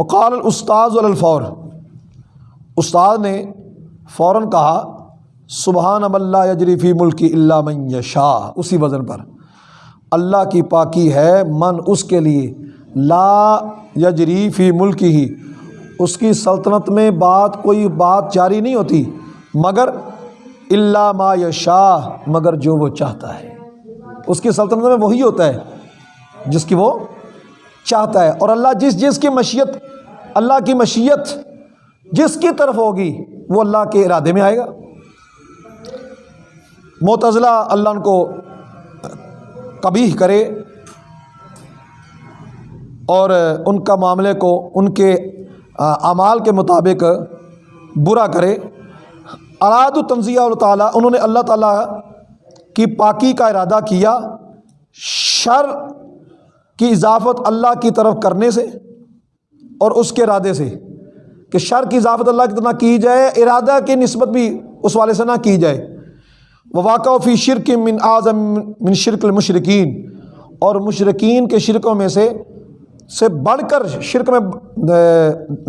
فقال الاستاذ الفور۔ استاد نے فوراً کہا سبحان اب اللہ یجریفی ملکی اللہ من یشاء اسی وزن پر۔ اللہ کی پاکی ہے من اس کے لیے۔ لا یجریفی ملکی۔ ہی اس کی سلطنت میں بات کوئی بات جاری نہیں ہوتی۔ مگر اللہ ما یشاء مگر جو وہ چاہتا ہے۔ اس کی سلطنت میں وہی ہوتا ہے، جس کی وہ چاہتا ہے اور اللہ جس جس کی مشیت اللہ کی مشیت جس کی طرف ہوگی وہ اللہ کے ارادے میں آئے گا۔ معتزلہ اللہ ان کو کبھی کرے اور ان کا معاملے کو ان کے اعمال کے مطابق برا کرے۔ اراد و تنزیہ اللہ تعالیٰ، انہوں نے اللہ تعالیٰ کی پاکی کا ارادہ کیا، شر کی اضافت اللہ کی طرف کرنے سے اور اس کے ارادے سے کہ شر کی اضافت اللہ کی طرح کی جائے، ارادہ کی نسبت بھی اس والے سے نہ کی جائے۔ وہ واقع فی شرک من اعظم من شرک المشرقین اور مشرقین کے شرکوں میں سے سے بڑھ کر شرک میں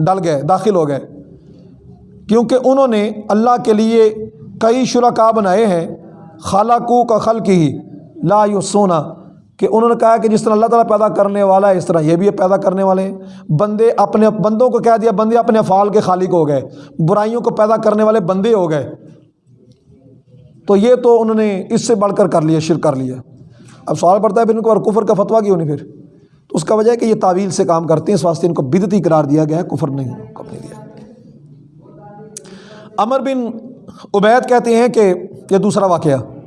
ڈل گئے، داخل ہو گئے۔ کیونکہ انہوں نے اللہ کے لیے کئی شرکا بنائے ہیں، خالقو کا خل کی لا یسونا۔ کہ انہوں نے کہا کہ جس طرح اللہ تعالیٰ پیدا کرنے والا ہے، اس طرح یہ بھی پیدا کرنے والے ہیں۔ بندے اپنے بندوں کو کہہ دیا، بندے اپنے افعال کے خالق ہو گئے۔ برائیوں کو پیدا کرنے والے بندے ہو گئے۔ تو یہ تو انہوں نے اس سے بڑھ کر کر لیا، شرک کر لیا۔ اب سوال پڑتا ہے پھر ان کو اور کفر کا فتویٰ کیوں نہیں پھر؟ تو اس کا وجہ ہے کہ یہ تعویل سے کام کرتے ہیں، اس واسطے ان کو بدتی قرار دیا گیا ہے، کفر نہیں کب نہیں دیا۔ امر بن عبید کہتے ہیں کہ یہ دوسرا واقعہ۔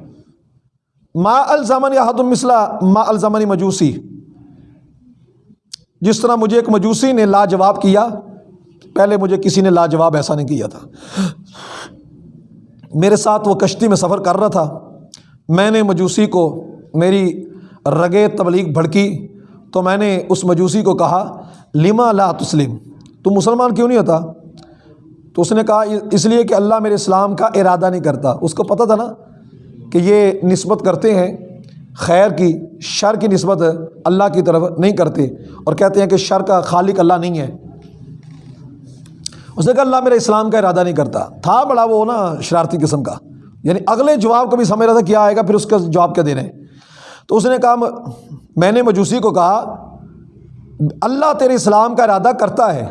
ما الزمن یا حد المسلہ ما الزمنی مجوسی۔ جس طرح مجھے ایک مجوسی نے لاجواب کیا، پہلے مجھے کسی نے لاجواب ایسا نہیں کیا تھا۔ میرے ساتھ وہ کشتی میں سفر کر رہا تھا۔ میں نے مجوسی کو، میری رگے تبلیغ بھڑکی۔ تو میں نے اس مجوسی کو کہا، لما لا تسلم؟ تو مسلمان کیوں نہیں ہوتا؟ تو اس نے کہا، اس لیے کہ اللہ میرے اسلام کا ارادہ نہیں کرتا۔ اس کو پتہ تھا نا؟ کہ یہ نسبت کرتے ہیں، خیر کی، شر کی نسبت اللہ کی طرف نہیں کرتے اور کہتے ہیں کہ شر کا خالق اللہ نہیں ہے۔ اس نے کہا، اللہ میرے اسلام کا ارادہ نہیں کرتا۔ تھا بڑا وہ نا شرارتی قسم کا۔ یعنی اگلے جواب کو بھی سمجھ رہا تھا کیا آئے گا، پھر اس کا جواب کیا دے رہے ہیں تو اس نے کہا، میں نے مجوسی کو کہا، اللہ تیرے اسلام کا ارادہ کرتا ہے،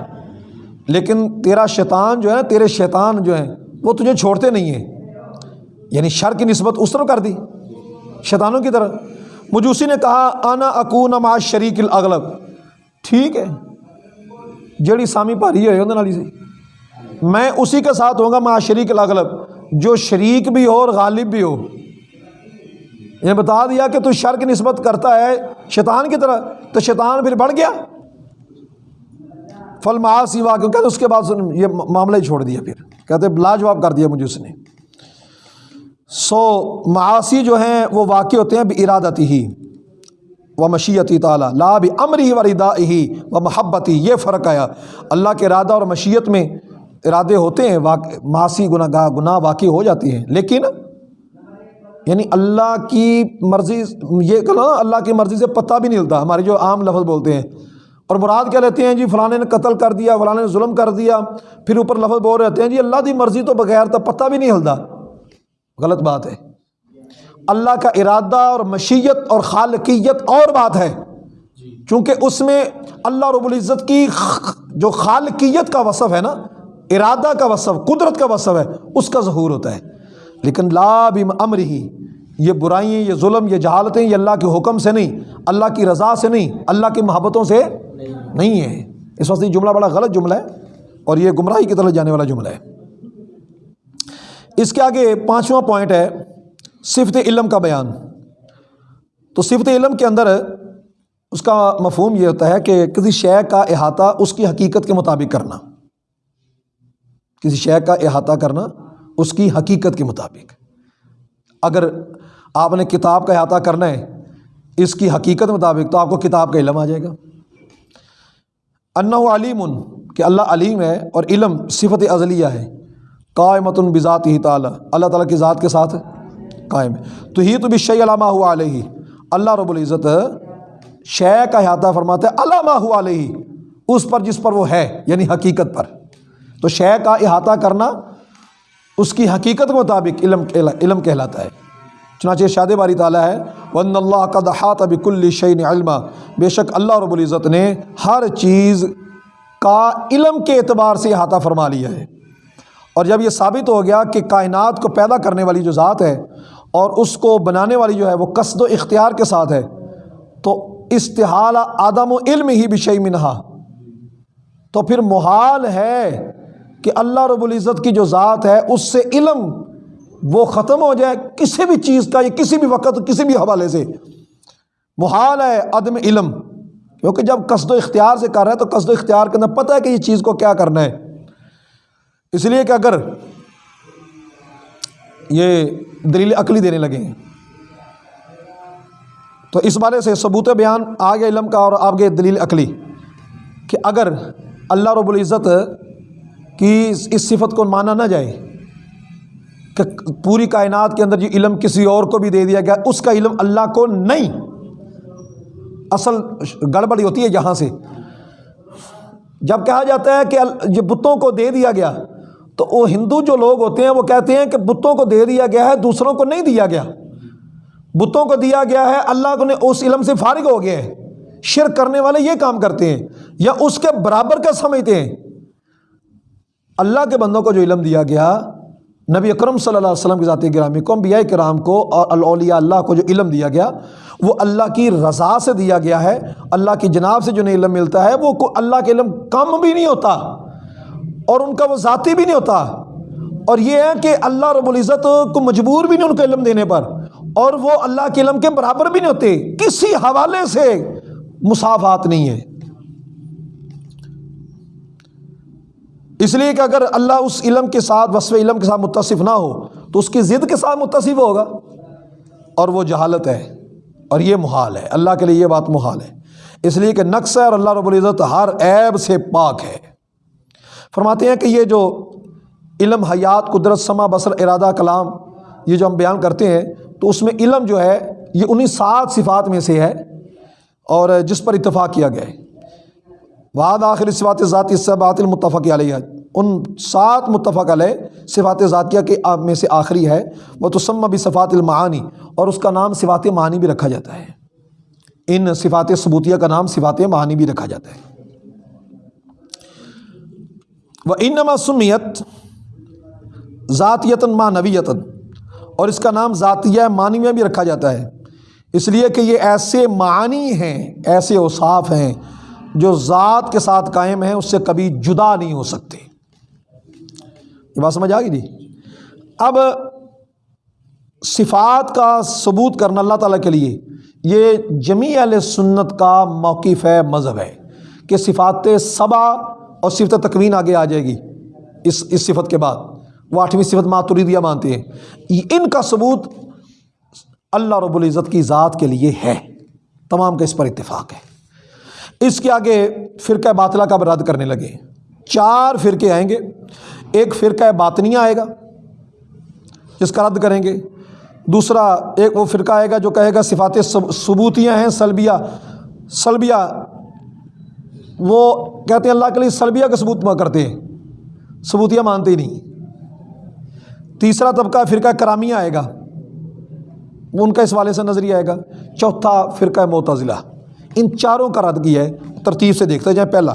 لیکن تیرا شیطان جو ہے نا، تیرے شیطان جو ہیں، وہ تجھے چھوڑتے نہیں ہیں۔ یعنی شر کی نسبت اس طرح کر دی، شیطانوں کی طرح مجوسی نے کہا آنا اکون ما شریک الاغلب ٹھیک ہے۔ جڑی سامی پاری ہے، اندر سے۔ میں اسی کے ساتھ ہوں گا ما شریک الاغلب۔ جو شریک بھی ہو اور غالب بھی ہو۔ یہ بتا دیا کہ تو شر کی نسبت کرتا ہے شیطان کی طرح، تو شیطان پھر بڑھ گیا۔ فل معاسی واقع کہتے اس کے بعد یہ معاملہ ہی چھوڑ دیا پھر۔ کہتے لاجواب کر دیا مجھے اس نے۔ سو معاشی جو ہیں وہ واقع ہوتے ہیں بھی ارادتی ہی و مشیتی تعالیٰ، لا بھی امری و ردا ہی و محبتی، یہ فرق آیا۔ اللہ کے ارادہ اور مشیت میں ارادے ہوتے ہیں، واقع معاشی گناہ، گاہ، گناہ واقع ہو جاتی ہیں۔ لیکن یعنی اللہ کی مرضی، یہ کہنا اللہ کی مرضی سے پتہ بھی نہیں ہلتا۔ ہمارے جو عام لفظ بولتے ہیں، اور مراد کیا لیتے ہیں؟ جی فلاں نے قتل کر دیا، فلاں نے ظلم کر دیا، پھر اوپر لفظ بول رہتے ہیں جی اللہ کی مرضی تو بغیر تو پتہ بھی نہیں ہلتا۔ غلط بات ہے۔ اللہ کا ارادہ اور مشیت اور خالقیت اور بات ہے۔ چونکہ اس میں اللہ رب العزت کی جو خالقیت کا وصف ہے نا ارادہ کا وصف قدرت کا وصف ہے اس کا ظہور ہوتا ہے۔ لیکن لا امر ہی یہ برائیں یہ ظلم یہ جہالتیں یہ اللہ کے حکم سے نہیں اللہ کی رضا سے نہیں اللہ کی محبتوں سے نہیں۔ ہے۔ اس وقت یہ جملہ بڑا غلط جملہ ہے اور یہ گمراہی کی طرف جانے والا جملہ ہے۔ اس کے آگے پانچواں پوائنٹ ہے، صفت علم کا بیان۔ تو صفت علم کے اندر اس کا مفہوم یہ ہوتا ہے کہ کسی شے کا احاطہ اس کی حقیقت کے مطابق کرنا۔ کسی شے کا احاطہ کرنا اس کی حقیقت کے مطابق۔ اگر آپ نے کتاب کا احاطہ کرنا ہے اس کی حقیقت مطابق، تو آپ کو کتاب کا علم آ جائے گا۔ انّا علیم، کہ اللہ علیم ہے اور علم صفت ازلیہ ہے۔ قائمت بذات ہی تعالیٰ۔ اللہ تعالیٰ کی ذات کے ساتھ قائم۔ ہے تو ہی تو بھی شعی علامہ ہوا علیہ۔ اللہ رب العزت شے کا احاطہ فرماتا ہے علامہ ہوا علیہ۔ اس پر جس پر وہ ہے یعنی حقیقت پر۔ تو شے کا احاطہ کرنا اس کی حقیقت کے مطابق علم علم کہلاتا ہے۔ چنانچہ شاد باری تعالیٰ ہے ون اللہ کا دہات بک الشعین علما۔ بے شک اللہ رب العزت نے ہر چیز کا علم کے اعتبار سے احاطہ فرما لیا ہے۔ اور جب یہ ثابت ہو گیا کہ کائنات کو پیدا کرنے والی جو ذات ہے اور اس کو بنانے والی جو ہے وہ قصد و اختیار کے ساتھ ہے، تو استحال آدم و علم ہی بشئی منہا۔ تو پھر محال ہے کہ اللہ رب العزت کی جو ذات ہے، اس سے علم وہ ختم ہو جائے کسی بھی چیز کا یا کسی بھی وقت، کسی بھی حوالے سے۔ محال ہے عدم علم۔ کیونکہ جب قصد و اختیار سے کر رہا ہے تو قصد و اختیار کے اندر پتہ ہے کہ یہ چیز کو کیا کرنا ہے۔ اس لیے کہ اگر یہ دلیل عقلی دینے لگے تو اس بارے سے ثبوت بیان آگے علم کا اور آگے دلیل عقلی کہ اگر اللہ رب العزت کی اس صفت کو مانا نہ جائے کہ پوری کائنات کے اندر جو علم کسی اور کو بھی دے دیا گیا، اس کا علم اللہ کو نہیں۔ اصل گڑبڑی ہوتی ہے یہاں سے۔ جب کہا جاتا ہے کہ یہ بتوں کو دے دیا گیا تو وہ ہندو جو لوگ ہوتے ہیں وہ کہتے ہیں کہ بتوں کو دے دیا گیا ہے، دوسروں کو نہیں دیا گیا۔ بتوں کو دیا گیا ہے، اللہ کو نے اس علم سے فارغ ہو گیا ہے شرک کرنے والے یہ کام کرتے ہیں یا اس کے برابر کا سمجھتے ہیں۔ اللہ کے بندوں کو جو علم دیا گیا، نبی اکرم صلی اللہ علیہ وسلم کی ذاتی گرامی کو، انبیاء کرام کو اور الاولیاء اللہ کو جو علم دیا گیا، وہ اللہ کی رضا سے دیا گیا ہے۔ اللہ کی جناب سے جو نہیں علم ملتا ہے، وہ اللہ کے علم کم بھی نہیں ہوتا۔ اور ان کا وہ ذاتی بھی نہیں ہوتا۔ اور یہ ہے کہ اللہ رب العزت کو مجبور بھی نہیں ان کو علم دینے پر، اور وہ اللہ کے علم کے برابر بھی نہیں ہوتے۔ کسی حوالے سے مسافات نہیں ہے۔ اس لیے کہ اگر اللہ اس علم کے ساتھ، وصف علم کے ساتھ متصف نہ ہو، تو اس کی ضد کے ساتھ متصف ہوگا۔ اور وہ جہالت ہے۔ اور یہ محال ہے۔ اللہ کے لیے یہ بات محال ہے۔ اس لیے کہ نقص ہے اور اللہ رب العزت ہر عیب سے پاک ہے۔ فرماتے ہیں کہ یہ جو علم حیات قدرت سما بصر ارادہ کلام یہ جو ہم بیان کرتے ہیں، تو اس میں علم جو ہے، یہ انہیں سات صفات میں سے ہے اور جس پر اتفاق کیا گیا ہے۔ وعد آخر صفات ذاتی صبات المتفق علیہ۔ ان سات متفق علیہ صفات ذاتیہ کے میں سے آخری ہے۔ وہ تو سم بھی صفات المعانی اور اس کا نام صفات معانی بھی رکھا جاتا ہے۔ ان صفات ثبوتیہ کا نام صفات معانی بھی رکھا جاتا ہے۔ وہ انما سمیت ذاتیتاً ماں نویتاً اور اس کا نام ذاتیہ معنی میں بھی رکھا جاتا ہے۔ اس لیے کہ یہ ایسے معنی ہیں، ایسے اوصاف ہیں جو ذات کے ساتھ قائم ہیں، اس سے کبھی جدا نہیں ہو سکتے۔ یہ بات سمجھ آ گئی جی؟ اب صفات کا ثبوت کرنا اللہ تعالیٰ کے لیے، یہ جمی علیہ سنت کا موقف ہے، مذہب ہے کہ صفات صبا اور صفت تکوین آگے آ جائے گی اس اس صفت کے بعد۔ وہ آٹھویں صفت ماتوریدیا مانتے ہیں۔ ان کا ثبوت اللہ رب العزت کی ذات کے لیے ہے۔ تمام کا اس پر اتفاق ہے۔ اس کے آگے فرقہ باطلہ کا رد کرنے لگے۔ چار فرقے آئیں گے۔ ایک فرقہ باطنیہ آئے گا، جس کا رد کریں گے۔ دوسرا ایک وہ فرقہ آئے گا جو کہے گا صفات ثبوتیاں ہیں، سلبیہ سلبیہ وہ کہتے ہیں اللہ کے لیے سلبیہ کا ثبوت کرتے ہیں۔ ثبوتیہ مانتے ہی نہیں۔ تیسرا طبقہ فرقہ کرامیہ آئے گا۔ ان کا اس والے سے نظریہ آئے گا۔ چوتھا فرقہ معتزلہ۔ ان چاروں کا رد کیا ہے۔ ترتیب سے دیکھتے جائیں۔ پہلا،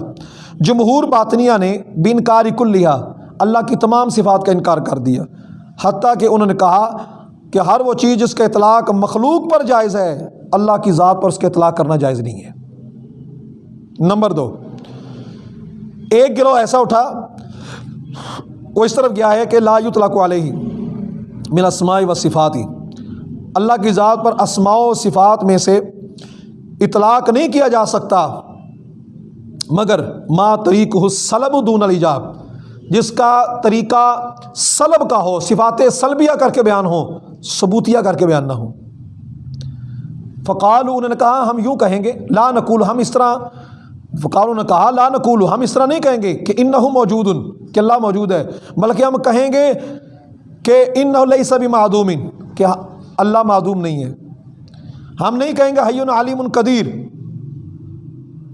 جمہور باطنیہ نے بن کار لیا۔ اللہ کی تمام صفات کا انکار کر دیا۔ حتیٰ کہ انہوں نے کہا کہ ہر وہ چیز جس کا اطلاق مخلوق پر جائز ہے، اللہ کی ذات پر اس کا اطلاق کرنا جائز نہیں ہے۔ نمبر دو، ایک گروہ ایسا اٹھا، وہ اس طرف گیا ہے کہ لا یطلق علیہ من اسماء و صفاتی اللہ کی ذات پر اسماء و صفات میں سے اطلاق نہیں کیا جا سکتا، مگر ما طریق ہو سلب دون الجاب جس کا طریقہ سلب کا ہو، صفات سلبیہ کر کے بیان ہو ثبوتیہ کر کے بیان نہ ہو فقال انہوں نے کہا، ہم یوں کہیں گے، لا نقول، ہم اس طرح فقالوں نے کہا، لا نقول ہم اس طرح نہیں کہیں گے کہ ان نہ موجود کہ اللہ موجود ہے، بلکہ ہم کہیں گے کہ ان نہ سبھی معدوم کہ اللہ معدوم نہیں ہے۔ ہم نہیں کہیں گے حیون عالم قدیر،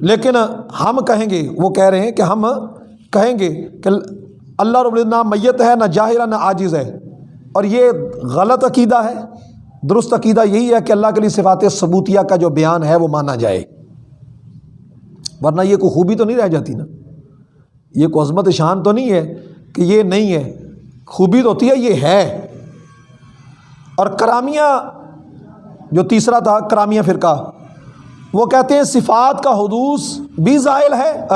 لیکن ہم کہیں گے، وہ کہہ رہے ہیں کہ ہم کہیں گے کہ اللہ رب نہ میت ہے، نہ جاہرہ نہ عاجز ہے۔ اور یہ غلط عقیدہ ہے، درست عقیدہ یہی ہے کہ اللہ کے لیے صفات ثبوتیہ کا جو بیان ہے، وہ مانا جائے۔ ورنہ یہ کوئی خوبی تو نہیں رہ جاتی نا۔ یہ کوئی عظمت شان تو نہیں ہے کہ یہ نہیں ہے۔ خوبی تو ہوتی ہے، یہ ہے۔ اور کرامیہ، جو تیسرا تھا، کرامیہ فرقہ، وہ کہتے ہیں صفات کا حدوث بھی زائل ہے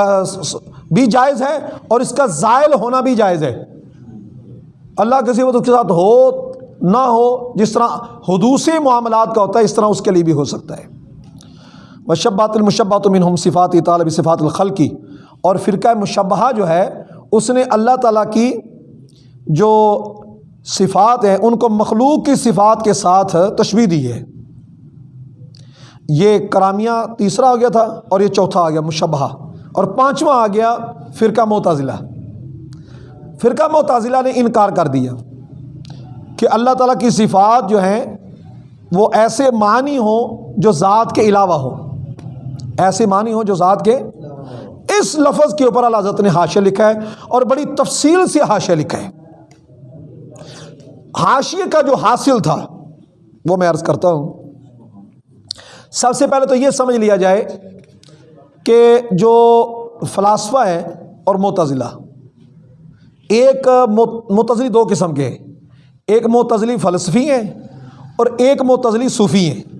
بھی جائز ہے اور اس کا زائل ہونا بھی جائز ہے۔ اللہ کسی وقت اس کے ساتھ ہو، نہ ہو، جس طرح حدوثی معاملات کا ہوتا ہے، اس طرح اس کے لیے بھی ہو سکتا ہے۔ مشبات المشبات منہم صفات طالب صفات الخل کی اور فرقہ مشبہ جو ہے، اس نے اللہ تعالیٰ کی جو صفات ہیں، ان کو مخلوق کی صفات کے ساتھ تشبیح دی ہے۔ یہ کرامیہ تیسرا آ گیا تھا اور یہ چوتھا آ گیا مشبہ اور پانچواں آ گیا، فرقہ معتزلہ۔ فرقہ معتزلہ نے انکار کر دیا کہ اللہ تعالیٰ کی صفات جو ہیں، وہ ایسے معنی ہوں جو ذات کے علاوہ ہو ایسے معنی ہوں جو ذات کے اس لفظ کے اوپر اللہ حضرت نے حاشیہ لکھا ہے اور بڑی تفصیل سے حاشیہ لکھا ہے۔ حاشیے کا جو حاصل تھا، وہ میں عرض کرتا ہوں۔ سب سے پہلے تو یہ سمجھ لیا جائے کہ جو فلاسفہ ہے اور متضلہ ایک متضلی دو قسم کے ہیں۔ ایک معتزلی فلسفی ہیں اور ایک معتزلی صوفی ہیں۔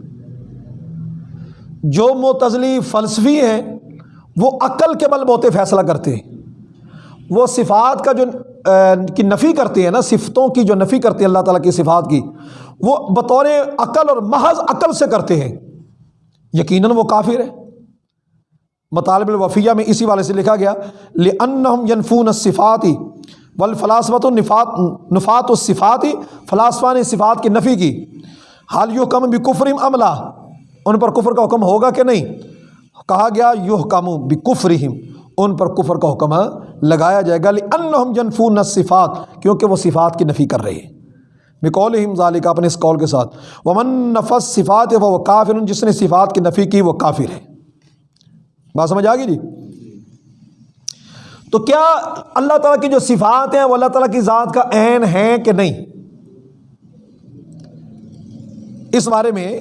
جو معتزلی فلسفی ہیں، وہ عقل کے بل بوتے فیصلہ کرتے ہیں۔ وہ صفات کا جو کی نفی کرتے ہیں نا، صفتوں کی جو نفی کرتے ہیں اللہ تعالیٰ کی صفات کی، وہ بطور عقل اور محض عقل سے کرتے ہیں۔ یقیناً وہ کافر ہے مطالب الوفیہ میں اسی والے سے لکھا گیا، لِأَنَّهُمْ يَنفُونَ الصِّفَاتِ والفلاسفت النفات، نفات الصفاتی فلاسفہ نے صفات کی نفی کی۔ حال یو کم بھی کفرم عملہ ان پر کفر کا حکم ہوگا کہ نہیں؟ کہا گیا یو کم بھی ان پر کفر کا حکم لگایا جائے گا انہم جنفون صفات کیونکہ وہ صفات کی نفی کر رہے ہیں۔ بقولہم ذالک، اپنے اس قول کے ساتھ، ومن نفس صفات وہ کافر، جس نے صفات کی نفی کی، وہ کافر ہے۔ بات سمجھ آ گئی جی؟ تو کیا اللہ تعالیٰ کی جو صفات ہیں، وہ اللہ تعالیٰ کی ذات کا عین ہے کہ نہیں؟ اس بارے میں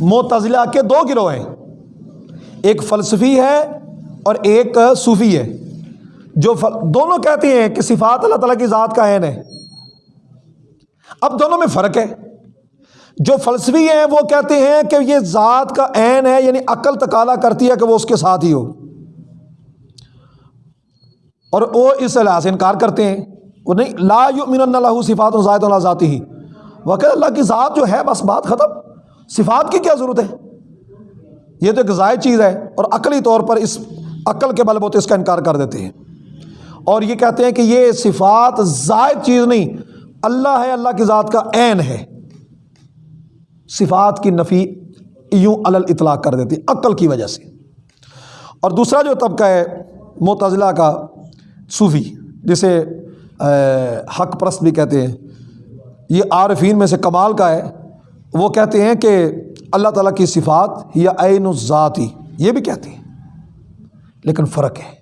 معتزلہ کے دو گروہ ہیں۔ ایک فلسفی ہے اور ایک صوفی ہے۔ جو فل... دونوں کہتے ہیں کہ صفات اللہ تعالیٰ کی ذات کا عین ہے۔ اب دونوں میں فرق ہے۔ جو فلسفی ہیں وہ کہتے ہیں کہ یہ ذات کا عین ہے یعنی عقل تقالا کرتی ہے کہ وہ اس کے ساتھ ہی ہو۔ اور وہ اس لحاظ سے انکار کرتے ہیں۔ وہ نہیں، لا یؤمن اللہ صفات و ذات اللہ ذاتی ہی کہ اللہ کی ذات جو ہے، بس بات ختم۔ صفات کی کیا ضرورت ہے؟ یہ تو ایک زائد چیز ہے اور عقلی طور پر اس عقل کے بل بوتے اس کا انکار کر دیتے ہیں۔ اور یہ کہتے ہیں کہ یہ صفات زائد چیز نہیں، اللہ ہے، اللہ کی ذات کا عین ہے۔ صفات کی نفی یوں الل اطلاق کر دیتی، عقل کی وجہ سے۔ اور دوسرا جو طبقہ ہے متضلاع کا صوفی، جسے حق پرست بھی کہتے ہیں، یہ عارفین میں سے کمال کا ہے۔ وہ کہتے ہیں کہ اللہ تعالیٰ کی صفات یا عین الذاتی یہ بھی کہتے ہیں۔ لیکن فرق ہے۔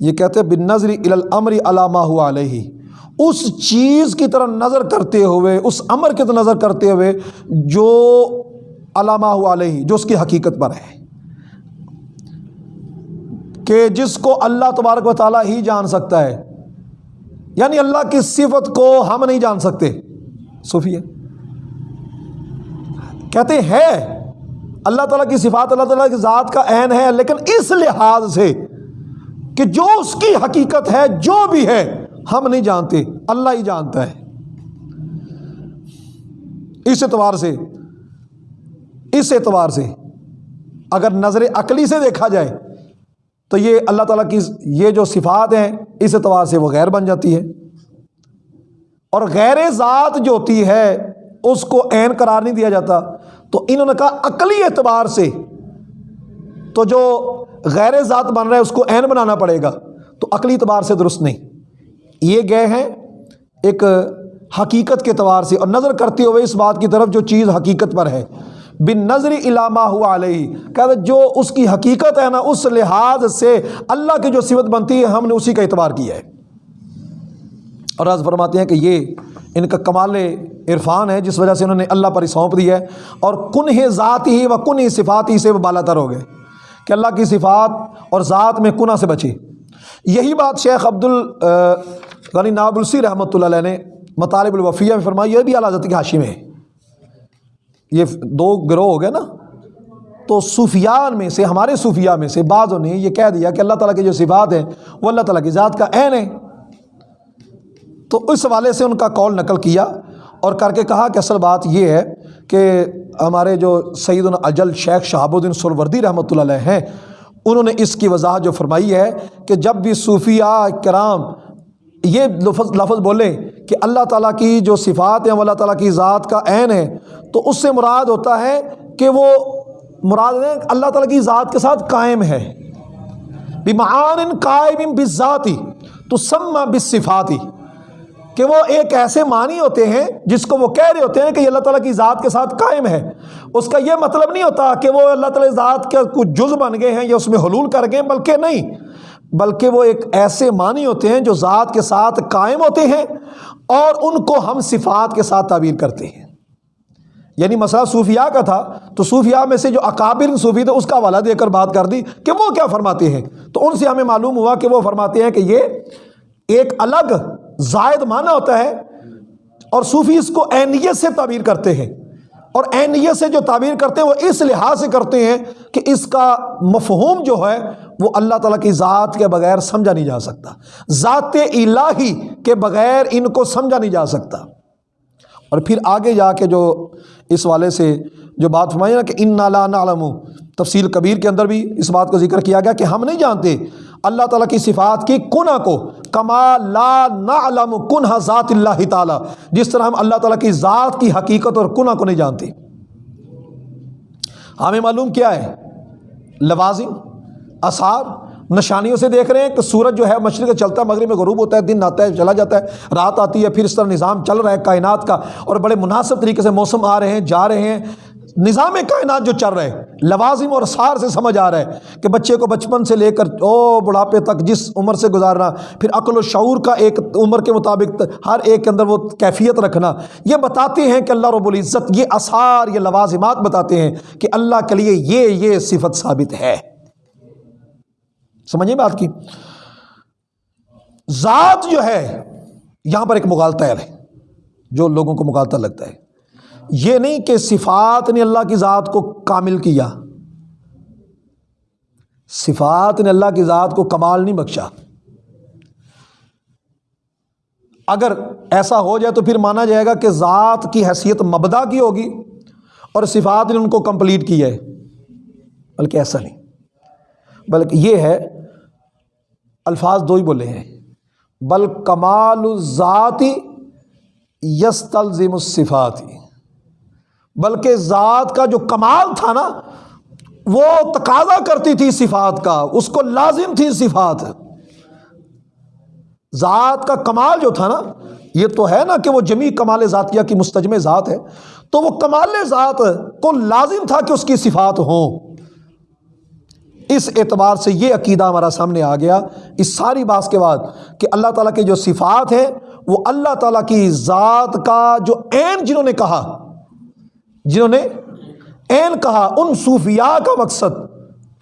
یہ کہتے ہیں بن نظری الامر علامہ ہوا علیہ اس چیز کی طرح نظر کرتے ہوئے، اس امر کی طرح نظر کرتے ہوئے جو علامہ ہوا علیہ جو اس کی حقیقت پر ہے۔ کہ جس کو اللہ تبارک و تعالیٰ ہی جان سکتا ہے یعنی اللہ کی صفت کو ہم نہیں جان سکتے۔ صوفی کہتے ہیں، اللہ تعالیٰ کی صفات، اللہ تعالیٰ کی ذات کا عین ہے، لیکن اس لحاظ سے کہ جو اس کی حقیقت ہے، جو بھی ہے، ہم نہیں جانتے، اللہ ہی جانتا ہے۔ اس اعتبار سے، اس اعتبار سے اگر نظر عقلی سے دیکھا جائے، تو یہ اللہ تعالیٰ کی یہ جو صفات ہیں، اس اعتبار سے وہ غیر بن جاتی ہے۔ اور غیر ذات جو ہوتی ہے، اس کو عین قرار نہیں دیا جاتا۔ تو انہوں نے کہا عقلی اعتبار سے تو جو غیر ذات بن رہا ہے اس کو عین بنانا پڑے گا، تو عقلی اعتبار سے درست نہیں۔ یہ گئے ہیں ایک حقیقت کے اعتبار سے اور نظر کرتے ہوئے اس بات کی طرف جو چیز حقیقت پر ہے۔ بن نظری علامہ ہوا علیہ کہتے جو اس کی حقیقت ہے نا، اس لحاظ سے اللہ کی جو صفت بنتی ہے، ہم نے اسی کا اعتبار کیا ہے۔ اور آج فرماتے ہیں کہ یہ ان کا کمال عرفان ہے، جس وجہ سے انہوں نے اللہ پر سونپ دی ہے اور کن ذات ہی و کن صفات ہی سے وہ بالا تر ہو گئے کہ اللہ کی صفات اور ذات میں کنہ سے بچی۔ یہی بات شیخ عبد الغنی نابلسی رحمۃ اللہ علیہ نے مطالب الوفیہ میں فرمایا یہ بھی اللہ حضرت کی حاشی میں ہے۔ یہ دو گروہ ہو گئے نا۔ تو صوفیان میں سے، ہمارے صوفیہ میں سے بعضوں نے یہ کہہ دیا کہ اللہ تعالیٰ کی جو صفات ہیں، وہ اللہ تعالیٰ کی ذات کا عین ہے۔ تو اس حوالے سے ان کا کال نقل کیا اور کر کے کہا کہ اصل بات یہ ہے کہ ہمارے جو سعید الاجل شیخ شہاب الدین سروردی رحمۃ اللہ علیہ ہیں، انہوں نے اس کی وضاحت جو فرمائی ہے کہ جب بھی صوفیہ کرام یہ لفظ لفظ بولیں کہ اللہ تعالیٰ کی جو صفات ہیں، وہ اللہ تعالیٰ کی ذات کا عین ہے، تو اس سے مراد ہوتا ہے کہ وہ مراد ہے اللہ تعالیٰ کی ذات کے ساتھ قائم ہے۔ بیمان قائم بذاتی تو سما بصفاتی کہ وہ ایک ایسے معنی ہوتے ہیں جس کو وہ کہہ رہے ہوتے ہیں کہ یہ اللہ تعالیٰ کی ذات کے ساتھ قائم ہے۔ اس کا یہ مطلب نہیں ہوتا کہ وہ اللہ تعالیٰ ذات کے کچھ جز بن گئے ہیں یا اس میں حلول کر گئے بلکہ نہیں۔ بلکہ وہ ایک ایسے معنی ہوتے ہیں جو ذات کے ساتھ قائم ہوتے ہیں اور ان کو ہم صفات کے ساتھ تعبیر کرتے ہیں۔ یعنی مسئلہ صوفیاء کا تھا، تو صوفیاء میں سے جو اکابر صوفی تھے، اس کا حوالہ دے کر بات کر دی کہ وہ کیا فرماتے ہیں۔ تو ان سے ہمیں معلوم ہوا کہ وہ فرماتے ہیں کہ یہ ایک الگ زائد معنی ہوتا ہے اور صوفی اس کو اینیت سے تعبیر کرتے ہیں اور اینیت سے جو تعبیر کرتے ہیں وہ اس لحاظ سے کرتے ہیں کہ اس کا مفہوم جو ہے وہ اللہ تعالیٰ کی ذات کے بغیر سمجھا نہیں جا سکتا۔ ذات الہی کے بغیر ان کو سمجھا نہیں جا سکتا۔ اور پھر آگے جا کے جو اس والے سے جو بات فرمائی نا کہ ان نالا نالم تفصیل کبیر کے اندر بھی اس بات کو ذکر کیا گیا کہ ہم نہیں جانتے اللہ تعالیٰ کی صفات کی کنہ کو، کما لا نعلم کنہ ذات اللہ تعالیٰ۔ جس طرح ہم اللہ تعالیٰ کی ذات کی حقیقت اور کنہ کو نہیں جانتے۔ ہمیں معلوم کیا ہے؟ لوازم، اثار۔ نشانیوں سے دیکھ رہے ہیں کہ سورج جو ہے، مشرق چلتا ہے، مغرب میں غروب ہوتا ہے، دن آتا ہے، چلا جاتا ہے۔ رات آتی ہے، پھر اس طرح نظام چل رہا ہے، کائنات کا۔ اور بڑے مناسب طریقے سے موسم آ رہے ہیں، جا رہے ہیں۔ نظام کائنات جو چل رہے لوازم اور سار سے سمجھ آ رہا ہے کہ بچے کو بچپن سے لے کر، او بڑھاپے تک جس عمر سے گزارنا، پھر عقل و شعور کا ایک عمر کے مطابق ہر ایک کے اندر وہ کیفیت رکھنا۔ یہ بتاتے ہیں کہ اللہ رب العزت یہ اثار یہ لوازمات بتاتے ہیں کہ اللہ کے لیے یہ یہ صفت ثابت ہے۔ سمجھیے بات کی؟ ذات جو ہے، یہاں پر ایک مغالطہ ہے، جو لوگوں کو مغالطہ لگتا ہے۔ یہ نہیں کہ صفات نے اللہ کی ذات کو کامل کیا۔ صفات نے اللہ کی ذات کو کمال نہیں بخشا۔ اگر ایسا ہو جائے تو پھر مانا جائے گا کہ ذات کی حیثیت مبدا کی ہوگی اور صفات نے ان کو کمپلیٹ کیا ہے۔ بلکہ ایسا نہیں۔ بلکہ یہ ہے، الفاظ دو ہی بولے ہیں۔ بل کمال ذاتی یس تلزم الصفاتی بلکہ ذات کا جو کمال تھا نا، وہ تقاضا کرتی تھی صفات کا، اس کو لازم تھی صفات۔ ذات کا کمال جو تھا نا، یہ تو ہے نا کہ وہ جمی کمال ذاتیہ کی مستجم ذات ہے، تو وہ کمال ذات کو لازم تھا کہ اس کی صفات ہوں۔ اس اعتبار سے یہ عقیدہ ہمارا سامنے آ گیا۔ اس ساری بات کے بعد کہ اللہ تعالیٰ کی جو صفات ہیں، وہ اللہ تعالیٰ کی ذات کا جو عین جنہوں نے کہا جنہوں نے این کہا، ان صوفیاء کا مقصد،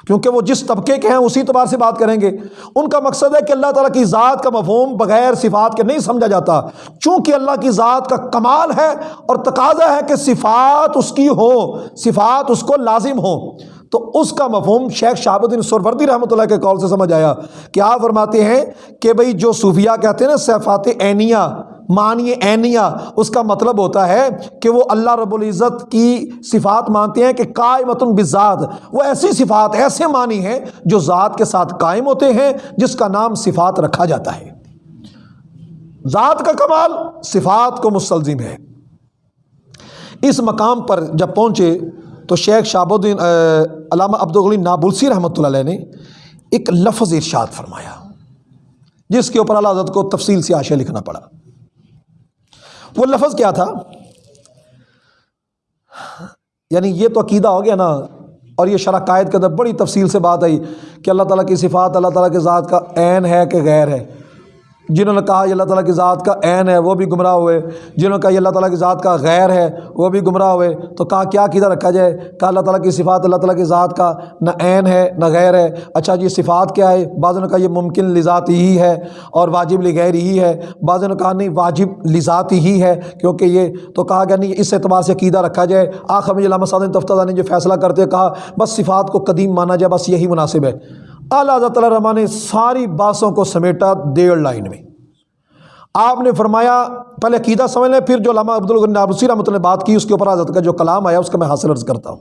کیونکہ وہ جس طبقے کے ہیں، اسی اعتبار سے بات کریں گے۔ ان کا مقصد ہے کہ اللہ تعالیٰ کی ذات کا مفہوم بغیر صفات کے نہیں سمجھا جاتا۔ چونکہ اللہ کی ذات کا کمال ہے اور تقاضا ہے کہ صفات اس کی ہو صفات اس کو لازم ہو تو اس کا مفہوم شیخ شہاب الدین سروردی رحمۃ اللہ کے کال سے سمجھ آیا کیا فرماتے ہیں کہ بھائی جو صوفیہ کہتے ہیں نا، صفات عینیہ معنی عینیہ اس کا مطلب ہوتا ہے کہ وہ اللہ رب العزت کی صفات مانتے ہیں کہ قائمت بذات وہ ایسی صفات، ایسے معنی ہیں جو ذات کے ساتھ قائم ہوتے ہیں، جس کا نام صفات رکھا جاتا ہے۔ ذات کا کمال صفات کو مستلزم ہے۔ اس مقام پر جب پہنچے تو شیخ شاب الدین علامہ عبدالغلی نابلسی رحمۃ اللہ علیہ نے ایک لفظ ارشاد فرمایا، جس کے اوپر اللہ حضرت کو تفصیل سے آشیا لکھنا پڑا۔ وہ لفظ کیا تھا؟ یعنی یہ تو عقیدہ ہو گیا نا، اور یہ شرح قائد کے اندر بڑی تفصیل سے بات آئی کہ اللہ تعالیٰ کی صفات، اللہ تعالیٰ کے ذات کا عین ہے کہ غیر ہے۔ جنہوں نے کہا یہ اللہ تعالیٰ کی ذات کا عین ہے، وہ بھی گمراہ ہوئے۔ جنہوں نے کہا یہ اللہ تعالیٰ کی ذات کا غیر ہے، وہ بھی گمراہ ہوئے۔ تو کہا کیا کدھر رکھا جائے؟ کہا اللہ تعالیٰ کی صفات اللہ تعالیٰ کی ذات کا نہ عین ہے، نہ غیر ہے۔ اچھا جی صفات کیا ہے؟ بعض نے کہا یہ ممکن لذات ہی ہے اور واجب لغیر ہی ہے۔ بعض نے کہا نہیں، واجب لذات ہی ہے، کیونکہ یہ تو کہا گیا نہیں، اس اعتبار سے عقیدہ رکھا جائے۔ آخر میں علامہ صادن تفتہ نے جو فیصلہ کرتے کہا، بس صفات کو قدیم مانا جائے، بس یہی مناسب ہے۔ اعلیٰ حضرت تعالیٰ رحمٰن نے ساری باسوں کو سمیٹا ڈیڑھ لائن میں۔ آپ نے فرمایا، پہلے عقیدہ سمجھ لیں، پھر جو علامہ عبد الغنابسی رحمۃ اللہ نے بات کی، اس کے اوپر حضرت کا جو کلام آیا، اس کا میں حاصل عرض کرتا ہوں۔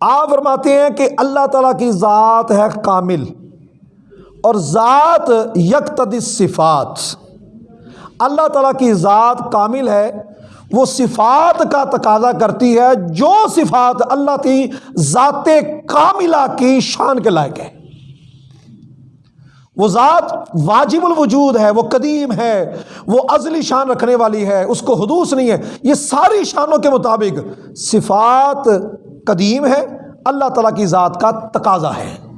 آپ فرماتے ہیں کہ اللہ تعالیٰ کی ذات ہے کامل اور ذات یکتد صفات۔ اللہ تعالیٰ کی ذات کامل ہے، وہ صفات کا تقاضا کرتی ہے، جو صفات اللہ کی ذات کاملہ کی شان کے لائق ہے وہ ذات واجب الوجود ہے، وہ قدیم ہے، وہ ازلی شان رکھنے والی ہے، اس کو حدوث نہیں ہے۔ یہ ساری شانوں کے مطابق صفات قدیم ہے اللہ تعالیٰ کی ذات کا تقاضا ہے۔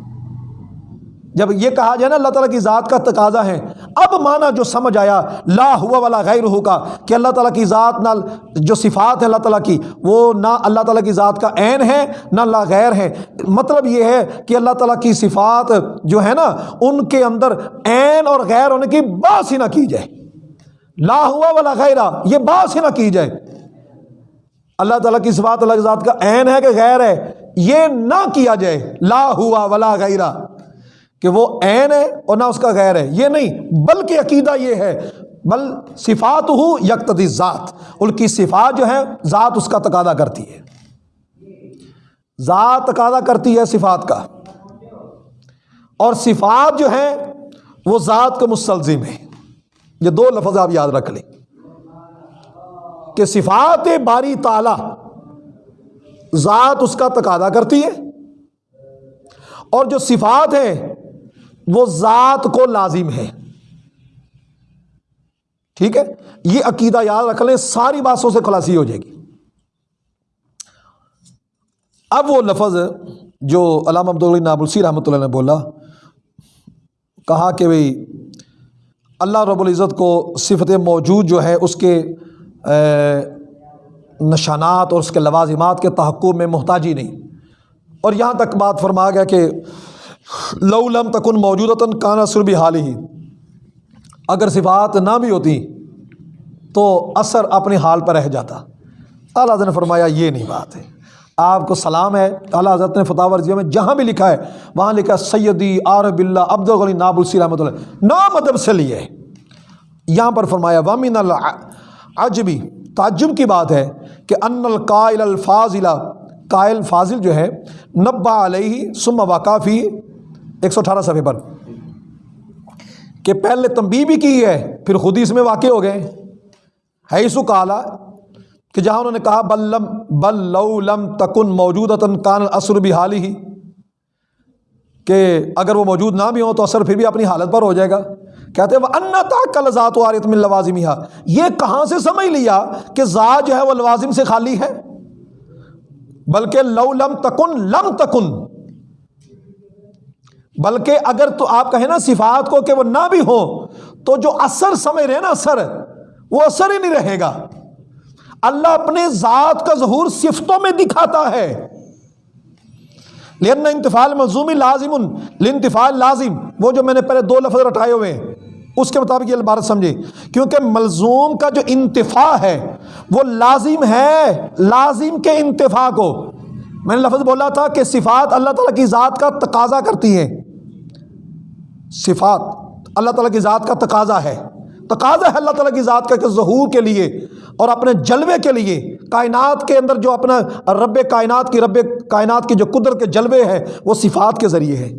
جب یہ کہا جائے نا، اللہ تعالیٰ کی ذات کا تقاضا ہے۔ اب مانا جو سمجھ آیا، لا ہوا والا غیر ہو کا، کہ اللہ تعالیٰ کی ذات نہ، جو صفات ہے اللہ تعالیٰ کی، وہ نہ اللہ تعالیٰ کی ذات کا عین ہے، نہ اللہ غیر ہے۔ مطلب یہ ہے کہ اللہ تعالیٰ کی صفات جو ہے نا، ان کے اندر عین اور غیر ہونے کی باس ہی نہ کی جائے۔ لا ہوا والا غیرہ، یہ باس ہی نہ کی جائے۔ اللہ تعالیٰ کی صفات، اللہ کی ذات کا عین ہے کہ غیر ہے، یہ نہ کیا جائے۔ لا ہوا ولا غیرہ۔ کہ وہ عین ہے اور نہ اس کا غیر ہے۔ یہ نہیں، بلکہ عقیدہ یہ ہے، بل صفات ہو یکتدی ذات ان کی صفات جو ہے ذات اس کا تقاضا کرتی ہے۔ ذات تقاضا کرتی ہے صفات کا۔ اور صفات جو ہیں، وہ ذات کا مستلزم ہے یہ دو لفظ آپ یاد رکھ لیں۔ کہ صفات باری تعالی، ذات اس کا تقاضا کرتی ہے۔ اور جو صفات ہیں وہ ذات کو لازم ہے۔ ٹھیک ہے؟ یہ عقیدہ یاد رکھ لیں، ساری باتوں سے خلاصی ہو جائے گی۔ اب وہ لفظ جو علامہ عبد نابلسی رحمۃ اللہ نے بولا، کہا کہ بھائی اللہ رب العزت کو صفت موجود جو ہے، اس کے نشانات اور اس کے لوازمات کے تحقق میں محتاجی نہیں۔ اور یہاں تک بات فرما گیا کہ لو لم تکن موجود کانا سربی حال ہی اگر صفات نہ بھی ہوتی تو اثر اپنے حال پر رہ جاتا۔ اعلیٰ حضرت نے فرمایا، یہ نہیں بات ہے۔ آپ کو سلام ہے۔ اعلیٰ حضرت نے فتح ورزیہ میں جہاں بھی لکھا ہے، وہاں لکھا سیدی عارب اللہ عبد الغلی ناب السی رحمۃ اللہ۔ نام ادب مطلب سے لیے۔ یہاں پر فرمایا وامن العجبی تعجب کی بات ہے کہ ان القائل الفاظ قائل فاضل جو ہے نبا علیہ سم واقافی ایک سو اٹھارہ صفحے پر کہ پہلے تنبی بھی کی ہے، پھر خود ہی اس میں واقع ہو گئے۔ ہے کالا کہ جہاں انہوں نے کہا بلم بل لو لم تکن موجود کان اثر بھی حال ہی کہ اگر وہ موجود نہ بھی ہوں تو اثر پھر بھی اپنی حالت پر ہو جائے گا۔ کہتے ہیں وہ ان کل ذات و عارت میں یہ کہاں سے سمجھ لیا کہ ذات جو ہے، وہ لوازم سے خالی ہے؟ بلکہ لو لم تکن لم تکن۔ بلکہ اگر تو آپ کہیں نا صفات کو کہ وہ نہ بھی ہو تو جو اثر سمجھ رہے نا اثر، وہ اثر ہی نہیں رہے گا۔ اللہ اپنے ذات کا ظہور صفتوں میں دکھاتا ہے۔ لینا انتفال ملزومی لازم لنتفال لازم وہ جو میں نے پہلے دو لفظ رٹائے ہوئے اس کے مطابق یہ عبارت سمجھے۔ کیونکہ ملزوم کا جو انتفا ہے، وہ لازم ہے، لازم کے انتفا کو۔ میں نے لفظ بولا تھا کہ صفات اللہ تعالیٰ کی ذات کا تقاضا کرتی ہیں۔ صفات، اللہ تعالیٰ کی ذات کا تقاضا ہے۔ تقاضا ہے اللہ تعالیٰ کی ذات کا کہ ظہور کے لیے اور اپنے جلوے کے لیے کائنات کے اندر جو اپنا رب کائنات کی، رب کائنات کی جو قدرت کے جلوے ہیں، وہ صفات کے ذریعے ہے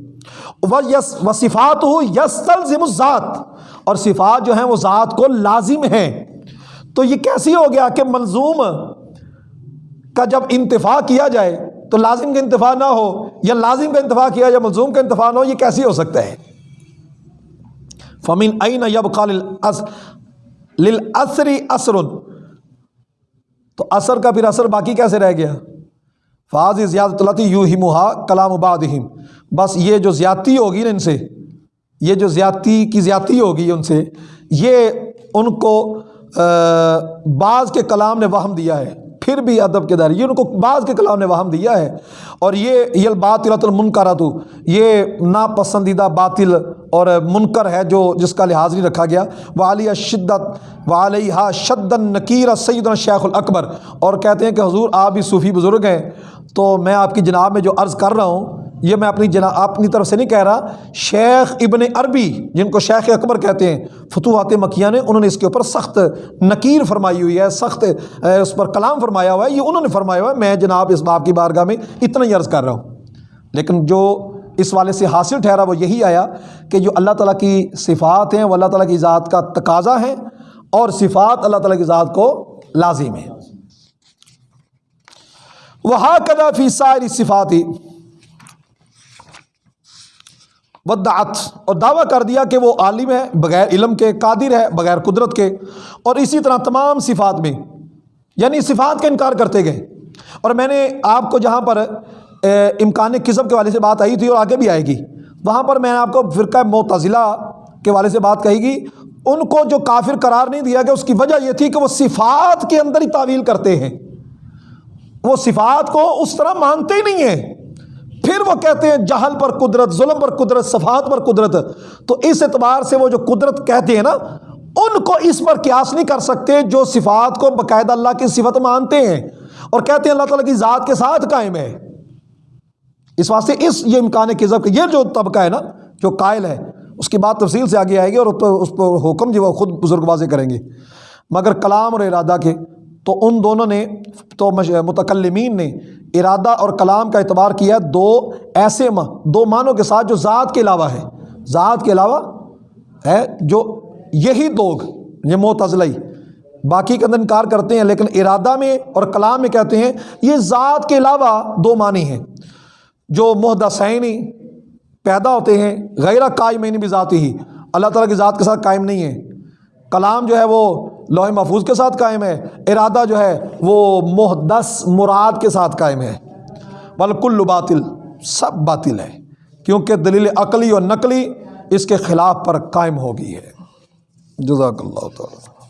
وہ یس، و صفات ہو یس ذم ذات اور صفات جو ہیں، وہ ذات کو لازم ہیں۔ تو یہ کیسی ہو گیا کہ منظوم کا جب انتفاع کیا جائے، تو لازم کا انتفاع نہ ہو یا لازم کا انتفاع کیا یا ملزوم کا انتفاع نہ ہو، یہ کیسی ہو سکتا ہے؟ فمین این یب خال اثر تو اثر کا پھر اثر باقی کیسے رہ گیا؟ فاض زیادت التی یو ہی محا کلام ابادہم بس یہ جو زیادتی ہوگی نا ان سے، یہ جو زیادتی کی زیادتی ہوگی ان سے، یہ ان کو بعض کے کلام نے وہم دیا ہے۔ پھر بھی ادب کے دائرے یہ ان کو بعض کے کلام نے وہم دیا ہے۔ اور یہ یہ باطلۃ المنکرات یہ ناپسندیدہ باطل اور منکر ہے جو جس کا لحاظ نہیں رکھا گیا۔ والیہ شدت والیہ شد نکیر سید شیخ الاکبر۔ اور کہتے ہیں کہ حضور، آپ بھی صوفی بزرگ ہیں۔ تو میں آپ کی جناب میں جو عرض کر رہا ہوں یہ میں اپنی جنا اپنی طرف سے نہیں کہہ رہا، شیخ ابن عربی، جن کو شیخ اکبر کہتے ہیں، فتوحات مکیہ نے، انہوں نے اس کے اوپر سخت نکیر فرمائی ہوئی ہے، سخت اس پر کلام فرمایا ہوا ہے، یہ انہوں نے فرمایا ہوا ہے، میں جناب اس باپ کی بارگاہ میں اتنا ہی عرض کر رہا ہوں۔ لیکن جو اس والے سے حاصل ٹھہرا، وہ یہی آیا کہ جو اللہ تعالیٰ کی صفات ہیں، وہ اللہ تعالیٰ کی ذات کا تقاضا ہے اور صفات اللہ تعالیٰ کی ذات کو لازم ہے وہ کدا فی ساری صفاتی ودعت اور دعویٰ کر دیا کہ وہ عالم ہے، بغیر علم کے، قادر ہے، بغیر قدرت کے۔ اور اسی طرح تمام صفات میں یعنی صفات کا انکار کرتے گئے۔ اور میں نے آپ کو جہاں پر امکان قسم کے والے سے بات آئی تھی اور آگے بھی آئے گی۔ وہاں پر میں نے آپ کو فرقہ معتزلہ کے والے سے بات کہی گی۔ ان کو جو کافر قرار نہیں دیا گیا، اس کی وجہ یہ تھی کہ وہ صفات کے اندر ہی تعویل کرتے ہیں۔ وہ صفات کو اس طرح مانتے ہی نہیں ہیں۔ پھر وہ کہتے ہیں جہل پر قدرت، ظلم پر قدرت، صفات پر قدرت، تو اس اعتبار سے وہ جو قدرت کہتے ہیں نا، ان کو اس پر قیاس نہیں کر سکتے جو صفات کو باقاعدہ اللہ کی صفت مانتے ہیں۔ اور کہتے ہیں اللہ تعالیٰ کی ذات کے ساتھ قائم ہے۔ اس واسطے اس یہ امکان کذب یہ جو طبقہ ہے نا، جو قائل ہے، اس کی بات تفصیل سے آگے آئے گی اور اس پر حکم جو وہ خود بزرگ واضح کریں گے۔ مگر کلام اور ارادہ کے تو ان دونوں نے، تو متکلمین نے ارادہ اور کلام کا اعتبار کیا دو ایسے ماں، دو معنوں کے ساتھ جو ذات کے علاوہ ہے۔ ذات کے علاوہ ہے جو یہی دوگ، یہ معتزلئی باقی کے اندر انکار کرتے ہیں، لیکن ارادہ میں اور کلام میں کہتے ہیں یہ ذات کے علاوہ دو معنی ہیں۔ جو محدثینی پیدا ہوتے ہیں، غیر قائمین بھی ذاتی ہی اللہ تعالیٰ کی ذات کے ساتھ قائم نہیں ہے۔ کلام جو ہے وہ لوہے محفوظ کے ساتھ قائم ہے، ارادہ جو ہے وہ محدث مراد کے ساتھ قائم ہے۔ بالکل باطل، سب باطل ہے کیونکہ دلیل عقلی اور نقلی اس کے خلاف پر قائم ہو گئی ہے۔ جزاک اللہ تعالیٰ۔